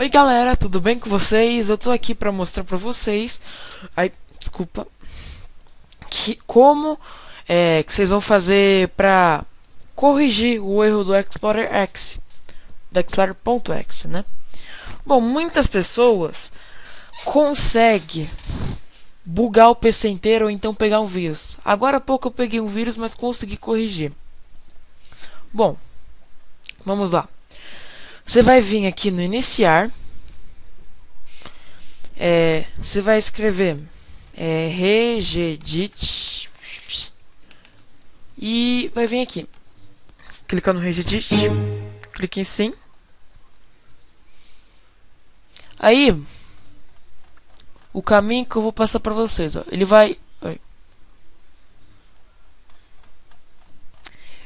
Oi galera, tudo bem com vocês? Eu tô aqui pra mostrar pra vocês, ai, desculpa, que, como é, que vocês vão fazer pra corrigir o erro do Explorer X, do Explorer.x, né? Bom, muitas pessoas conseguem bugar o PC inteiro ou então pegar um vírus. Agora há pouco eu peguei um vírus, mas consegui corrigir. Bom, vamos lá. Você vai vir aqui no iniciar. É, você vai escrever é, regedit e vai vir aqui. Clica no regedit, clique em sim. Aí, o caminho que eu vou passar para vocês, ó, ele vai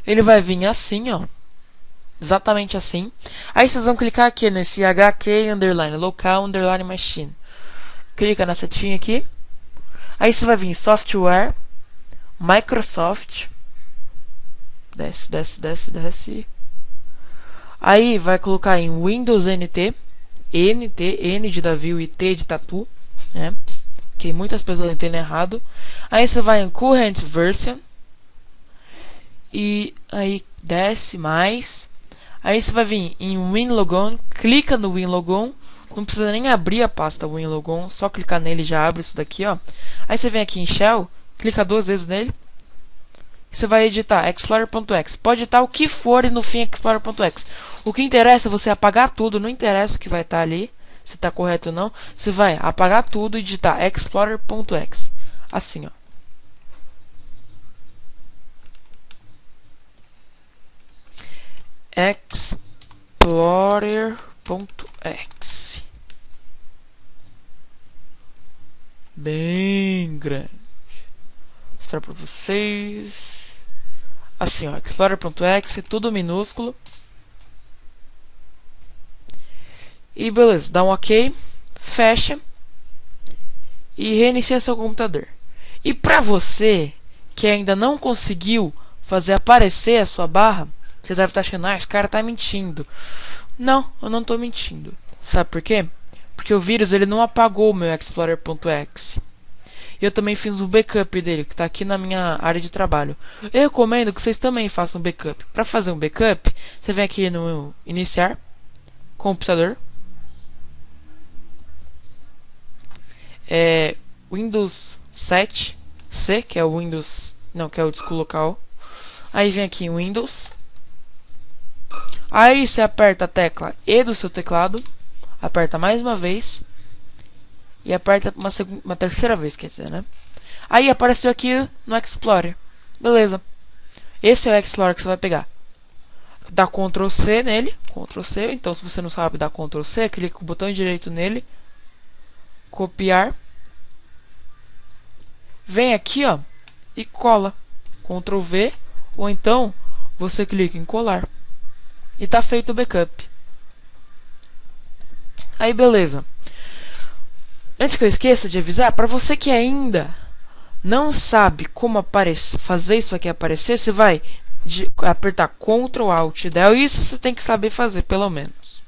ele vai vir assim, ó exatamente assim. Aí vocês vão clicar aqui nesse HQ underline local underline machine. Clica na setinha aqui. Aí você vai vir software, Microsoft. Desce, desce, desce, desce. Aí vai colocar em Windows NT, NT, N de Davi e T de Tatu, né? Que muitas pessoas entendem errado. Aí você vai em Current Version. E aí desce mais. Aí você vai vir em WinLogon, clica no WinLogon, não precisa nem abrir a pasta WinLogon, só clicar nele já abre isso daqui, ó. Aí você vem aqui em Shell, clica duas vezes nele, você vai editar Explorer.exe. Pode editar o que for e no fim Explorer.exe. O que interessa é você apagar tudo, não interessa o que vai estar ali, se está correto ou não. Você vai apagar tudo e digitar Explorer.exe. Assim, ó. explorer.exe bem grande. Vou mostrar para vocês. Assim ó explorer.exe tudo minúsculo. E beleza dá um ok fecha e reinicia seu computador. E para você que ainda não conseguiu fazer aparecer a sua barra você deve estar achando, ah, esse cara tá mentindo. Não, eu não tô mentindo. Sabe por quê? Porque o vírus ele não apagou o meu Explorer.exe. Eu também fiz um backup dele, que está aqui na minha área de trabalho. Eu recomendo que vocês também façam um backup. Para fazer um backup, você vem aqui no iniciar, computador, é, Windows 7 C, que é o Windows, não, que é o disco local. Aí vem aqui em Windows, Aí você aperta a tecla E do seu teclado, aperta mais uma vez e aperta uma, uma terceira vez, quer dizer, né? Aí apareceu aqui no Explorer. Beleza. Esse é o Explorer que você vai pegar. Dá Ctrl C nele, Ctrl C. Então, se você não sabe dar Ctrl C, clica com o botão direito nele, copiar. Vem aqui, ó, e cola. Ctrl V, ou então você clica em colar e tá feito o backup. Aí beleza. Antes que eu esqueça de avisar, para você que ainda não sabe como aparecer, fazer isso aqui aparecer, você vai de, apertar Ctrl Alt Del. Isso você tem que saber fazer, pelo menos.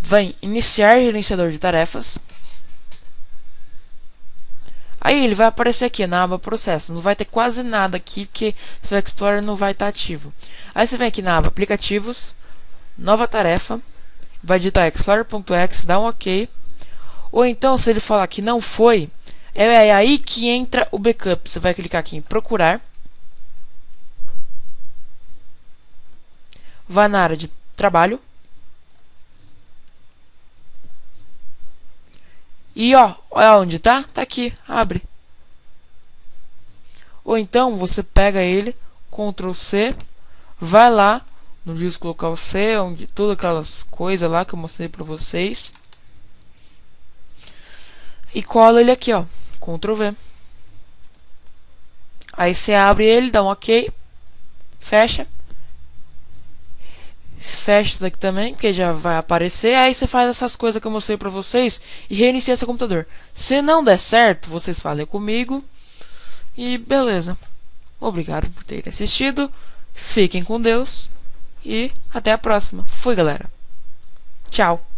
Vem iniciar gerenciador de tarefas. Aí ele vai aparecer aqui na aba processo. Não vai ter quase nada aqui porque o Explorer não vai estar ativo. Aí você vem aqui na aba aplicativos, nova tarefa, vai digitar explorer.exe, dá um OK. Ou então se ele falar que não foi, é aí que entra o backup. Você vai clicar aqui em procurar. Vai na área de trabalho. E ó, olha onde tá? Tá aqui, abre. Ou então você pega ele, Ctrl C, vai lá no disco local C, onde todas aquelas coisas lá que eu mostrei para vocês. E cola ele aqui, ó, Ctrl V. Aí você abre ele, dá um OK, fecha fecha isso daqui também, que já vai aparecer. Aí você faz essas coisas que eu mostrei pra vocês e reinicia seu computador. Se não der certo, vocês falem comigo. E beleza. Obrigado por terem assistido. Fiquem com Deus. E até a próxima. Fui, galera. Tchau!